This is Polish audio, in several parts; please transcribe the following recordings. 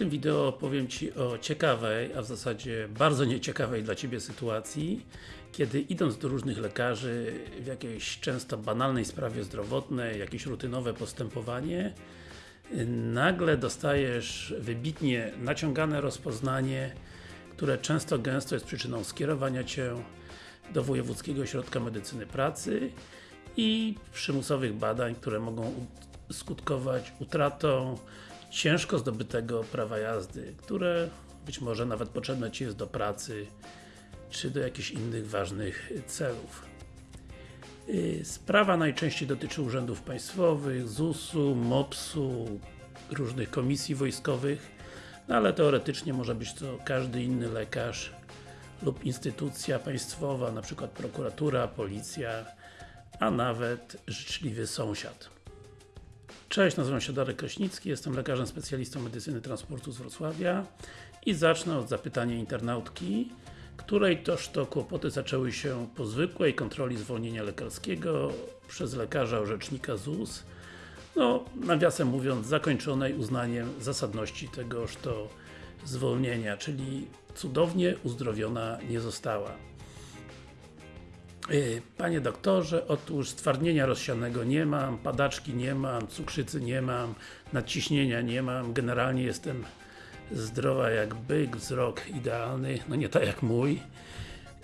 tym wideo powiem Ci o ciekawej, a w zasadzie bardzo nieciekawej dla Ciebie sytuacji, kiedy idąc do różnych lekarzy w jakiejś często banalnej sprawie zdrowotnej, jakieś rutynowe postępowanie, nagle dostajesz wybitnie naciągane rozpoznanie, które często gęsto jest przyczyną skierowania Cię do Wojewódzkiego Ośrodka Medycyny Pracy i przymusowych badań, które mogą skutkować utratą ciężko zdobytego prawa jazdy, które być może nawet potrzebne Ci jest do pracy, czy do jakichś innych ważnych celów. Y, sprawa najczęściej dotyczy urzędów państwowych, ZUS-u, MOPS-u, różnych komisji wojskowych, no ale teoretycznie może być to każdy inny lekarz lub instytucja państwowa, przykład prokuratura, policja, a nawet życzliwy sąsiad. Cześć, nazywam się Darek Kraśnicki, jestem lekarzem specjalistą medycyny transportu z Wrocławia i zacznę od zapytania internautki, której toż to kłopoty zaczęły się po zwykłej kontroli zwolnienia lekarskiego przez lekarza orzecznika ZUS no, nawiasem mówiąc, zakończonej uznaniem zasadności tegoż to zwolnienia, czyli cudownie uzdrowiona nie została. Y, panie doktorze, otóż stwardnienia rozsianego nie mam, padaczki nie mam, cukrzycy nie mam, nadciśnienia nie mam, generalnie jestem zdrowa jak byk, wzrok idealny, no nie tak jak mój.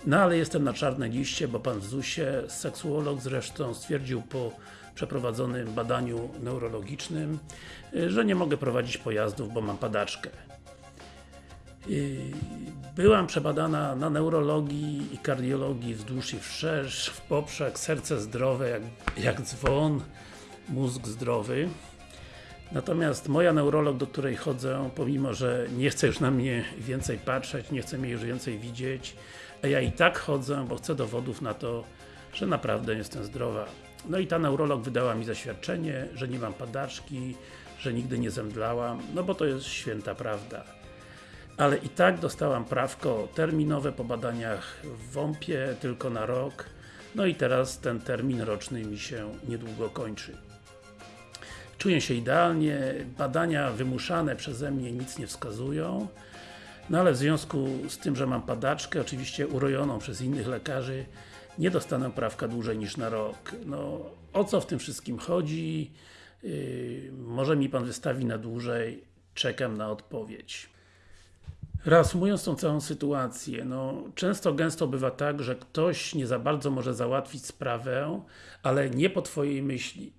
No ale jestem na czarnej liście, bo Pan w ZUS-ie, seksuolog zresztą, stwierdził po przeprowadzonym badaniu neurologicznym, y, że nie mogę prowadzić pojazdów, bo mam padaczkę. Byłam przebadana na neurologii i kardiologii wzdłuż i wszerz, w poprzek, serce zdrowe jak, jak dzwon, mózg zdrowy. Natomiast moja neurolog, do której chodzę, pomimo, że nie chce już na mnie więcej patrzeć, nie chce mnie już więcej widzieć, a ja i tak chodzę, bo chcę dowodów na to, że naprawdę jestem zdrowa. No i ta neurolog wydała mi zaświadczenie, że nie mam padaczki, że nigdy nie zemdlałam, no bo to jest święta prawda ale i tak dostałam prawko terminowe po badaniach w WOMP-ie, tylko na rok no i teraz ten termin roczny mi się niedługo kończy. Czuję się idealnie, badania wymuszane przeze mnie nic nie wskazują no ale w związku z tym, że mam padaczkę, oczywiście urojoną przez innych lekarzy nie dostanę prawka dłużej niż na rok. No, o co w tym wszystkim chodzi? Yy, może mi Pan wystawi na dłużej, czekam na odpowiedź. Reasumując tą całą sytuację, no często gęsto bywa tak, że ktoś nie za bardzo może załatwić sprawę, ale nie po Twojej myśli.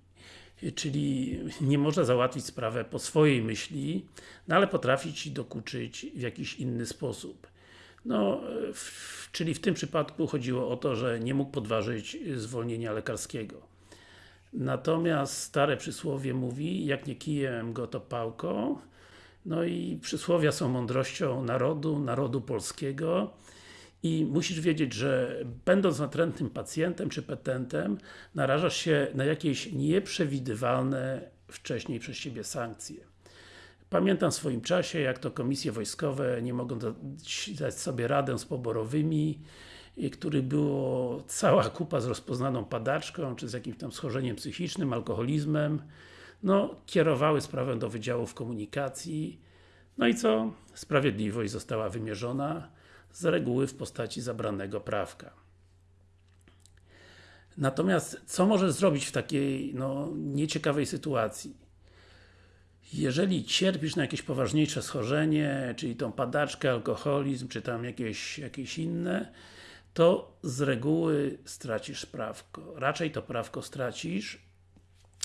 Czyli nie może załatwić sprawę po swojej myśli, no ale potrafi Ci dokuczyć w jakiś inny sposób. No, w, czyli w tym przypadku chodziło o to, że nie mógł podważyć zwolnienia lekarskiego. Natomiast stare przysłowie mówi, jak nie kijem go to pałką, no i przysłowia są mądrością narodu, narodu polskiego i musisz wiedzieć, że będąc natrętnym pacjentem czy petentem, narażasz się na jakieś nieprzewidywalne wcześniej przez Ciebie sankcje. Pamiętam w swoim czasie, jak to komisje wojskowe nie mogą dać sobie radę z poborowymi, których było cała kupa z rozpoznaną padaczką, czy z jakimś tam schorzeniem psychicznym, alkoholizmem no, kierowały sprawę do Wydziałów Komunikacji. No i co? Sprawiedliwość została wymierzona z reguły w postaci zabranego prawka. Natomiast, co możesz zrobić w takiej, no, nieciekawej sytuacji? Jeżeli cierpisz na jakieś poważniejsze schorzenie, czyli tą padaczkę, alkoholizm, czy tam jakieś, jakieś inne, to z reguły stracisz prawko. Raczej to prawko stracisz,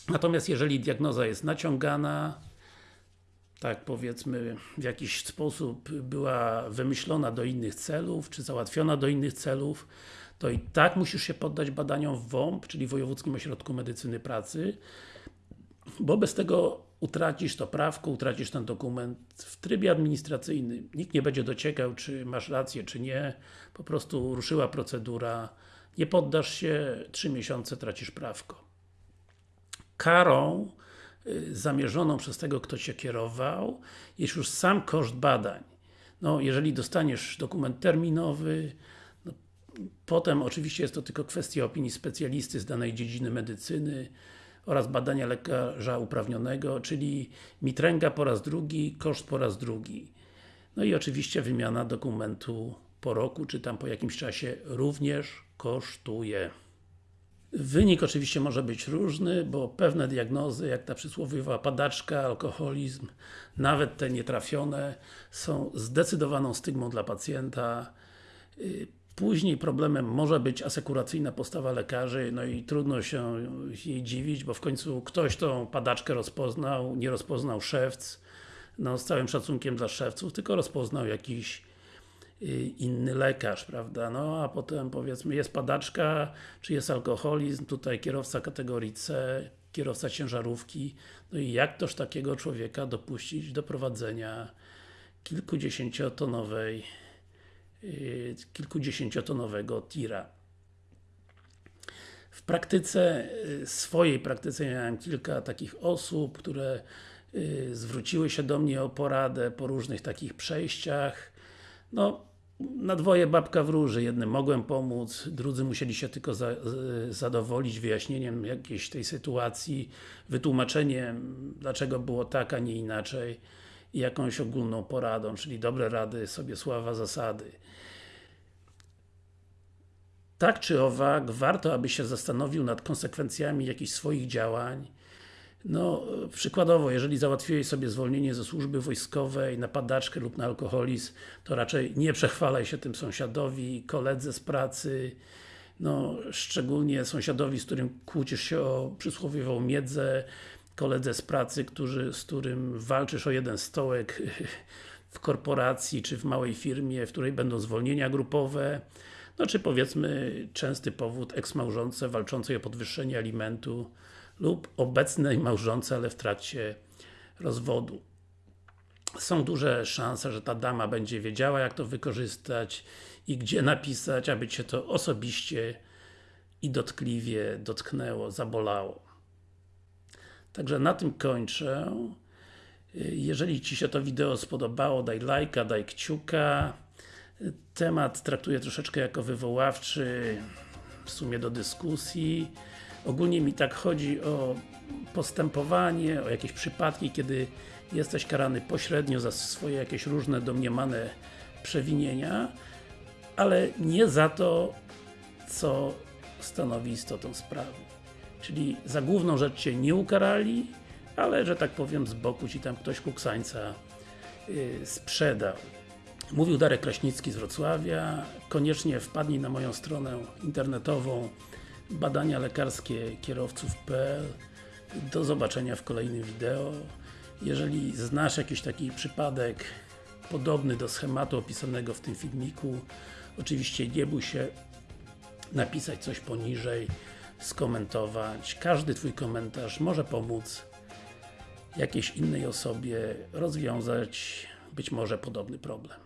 Natomiast jeżeli diagnoza jest naciągana, tak powiedzmy w jakiś sposób była wymyślona do innych celów, czy załatwiona do innych celów, to i tak musisz się poddać badaniom WOMP, czyli Wojewódzkim Ośrodku Medycyny Pracy, bo bez tego utracisz to prawko, utracisz ten dokument w trybie administracyjnym. Nikt nie będzie dociekał, czy masz rację, czy nie. Po prostu ruszyła procedura, nie poddasz się, trzy miesiące tracisz prawko karą y, zamierzoną przez tego, kto Cię kierował, jest już sam koszt badań. No, jeżeli dostaniesz dokument terminowy, no, potem oczywiście jest to tylko kwestia opinii specjalisty z danej dziedziny medycyny, oraz badania lekarza uprawnionego, czyli mitręga po raz drugi, koszt po raz drugi. No i oczywiście wymiana dokumentu po roku, czy tam po jakimś czasie również kosztuje. Wynik oczywiście może być różny, bo pewne diagnozy, jak ta przysłowiowa padaczka, alkoholizm, nawet te nietrafione, są zdecydowaną stygmą dla pacjenta. Y, później problemem może być asekuracyjna postawa lekarzy, no i trudno się jej dziwić, bo w końcu ktoś tą padaczkę rozpoznał, nie rozpoznał szewc, no z całym szacunkiem dla szewców, tylko rozpoznał jakiś inny lekarz, prawda? No a potem powiedzmy jest padaczka, czy jest alkoholizm, tutaj kierowca kategorii C, kierowca ciężarówki, no i jak toż takiego człowieka dopuścić do prowadzenia kilkudziesięciotonowej yy, kilkudziesięciotonowego tira. W praktyce, y, swojej praktyce miałem kilka takich osób, które y, zwróciły się do mnie o poradę po różnych takich przejściach. No, na dwoje babka wróży, jednym mogłem pomóc, drudzy musieli się tylko za, zadowolić wyjaśnieniem jakiejś tej sytuacji, wytłumaczeniem, dlaczego było tak, a nie inaczej i jakąś ogólną poradą, czyli dobre rady, sobie sława zasady. Tak czy owak, warto aby się zastanowił nad konsekwencjami jakichś swoich działań, no, przykładowo, jeżeli załatwiłeś sobie zwolnienie ze służby wojskowej na padaczkę lub na alkoholizm, to raczej nie przechwalaj się tym sąsiadowi, koledze z pracy, no, szczególnie sąsiadowi, z którym kłócisz się o przysłowiową miedzę, koledze z pracy, który, z którym walczysz o jeden stołek w korporacji, czy w małej firmie, w której będą zwolnienia grupowe, no czy powiedzmy częsty powód eksmałżonce walczącej o podwyższenie alimentu lub obecnej małżonce, ale w trakcie rozwodu. Są duże szanse, że ta dama będzie wiedziała jak to wykorzystać i gdzie napisać, aby Cię to osobiście i dotkliwie dotknęło, zabolało. Także na tym kończę. Jeżeli Ci się to wideo spodobało, daj lajka, daj kciuka. Temat traktuję troszeczkę jako wywoławczy, w sumie do dyskusji. Ogólnie mi tak chodzi o postępowanie, o jakieś przypadki, kiedy jesteś karany pośrednio za swoje jakieś różne domniemane przewinienia, ale nie za to, co stanowi istotą sprawy. Czyli za główną rzecz Cię nie ukarali, ale, że tak powiem, z boku Ci tam ktoś kuksańca yy, sprzedał. Mówił Darek Kraśnicki z Wrocławia. Koniecznie wpadnij na moją stronę internetową badania lekarskie kierowców.pl Do zobaczenia w kolejnym wideo. Jeżeli znasz jakiś taki przypadek podobny do schematu opisanego w tym filmiku, oczywiście nie bój się napisać coś poniżej, skomentować. Każdy Twój komentarz może pomóc jakiejś innej osobie rozwiązać być może podobny problem.